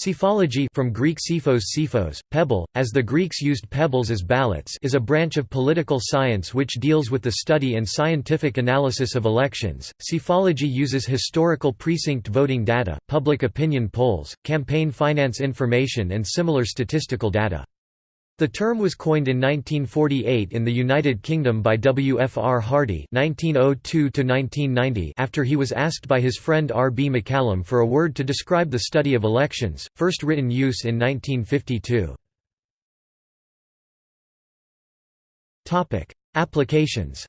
Psephology from Greek psephos psephos, pebble, as the Greeks used pebbles as ballots is a branch of political science which deals with the study and scientific analysis of elections. Psephology uses historical precinct voting data, public opinion polls, campaign finance information and similar statistical data. The term was coined in 1948 in the United Kingdom by W. F. R. Hardy (1902–1990) after he was asked by his friend R. B. McCallum for a word to describe the study of elections, first written use in 1952. Topic: Applications.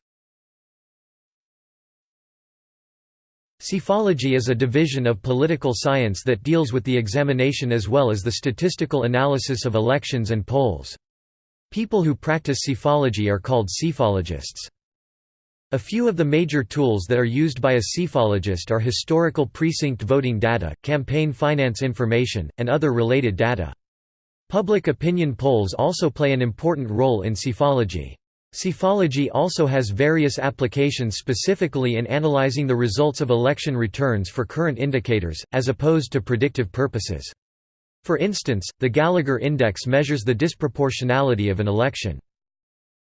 Psephology is a division of political science that deals with the examination as well as the statistical analysis of elections and polls. People who practice psephology are called psephologists. A few of the major tools that are used by a psephologist are historical precinct voting data, campaign finance information, and other related data. Public opinion polls also play an important role in psephology. Psephology also has various applications specifically in analyzing the results of election returns for current indicators, as opposed to predictive purposes. For instance, the Gallagher Index measures the disproportionality of an election.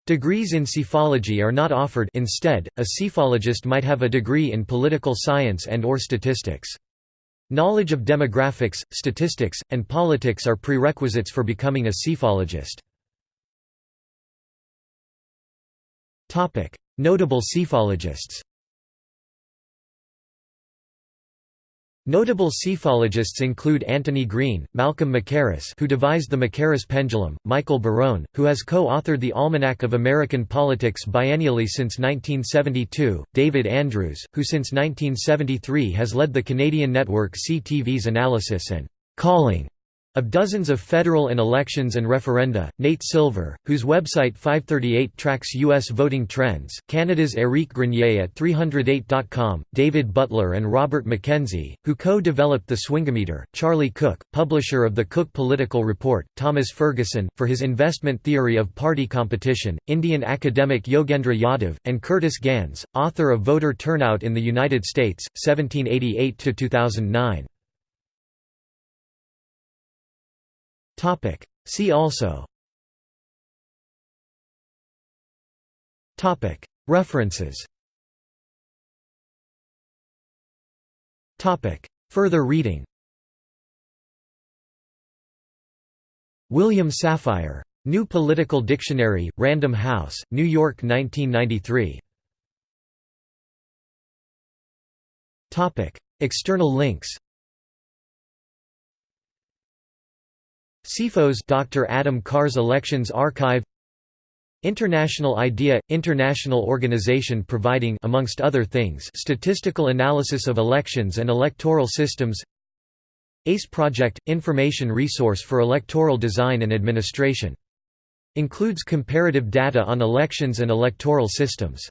Degrees in psephology are not offered instead, a psephologist might have a degree in political science and or statistics. Knowledge of demographics, statistics, and politics are prerequisites for becoming a psephologist. Notable psephologists Notable psephologists include Antony Green, Malcolm Mackerras who devised the Mackerras pendulum, Michael Barone, who has co-authored the Almanac of American Politics biennially since 1972, David Andrews, who since 1973 has led the Canadian network CTV's analysis and «calling» Of dozens of federal and elections and referenda, Nate Silver, whose website 538 tracks U.S. voting trends, Canada's Éric Grenier at 308.com, David Butler and Robert McKenzie, who co-developed the Swingometer, Charlie Cook, publisher of the Cook Political Report, Thomas Ferguson, for his investment theory of party competition, Indian academic Yogendra Yadav, and Curtis Gans, author of Voter Turnout in the United States, 1788–2009. See also. References. Further reading. William Safire. New Political Dictionary, Random House, New York 1993. External links Psephos Dr. Adam Carr's Elections Archive International IDEA – International organization providing amongst other things statistical analysis of elections and electoral systems ACE Project – Information resource for electoral design and administration. Includes comparative data on elections and electoral systems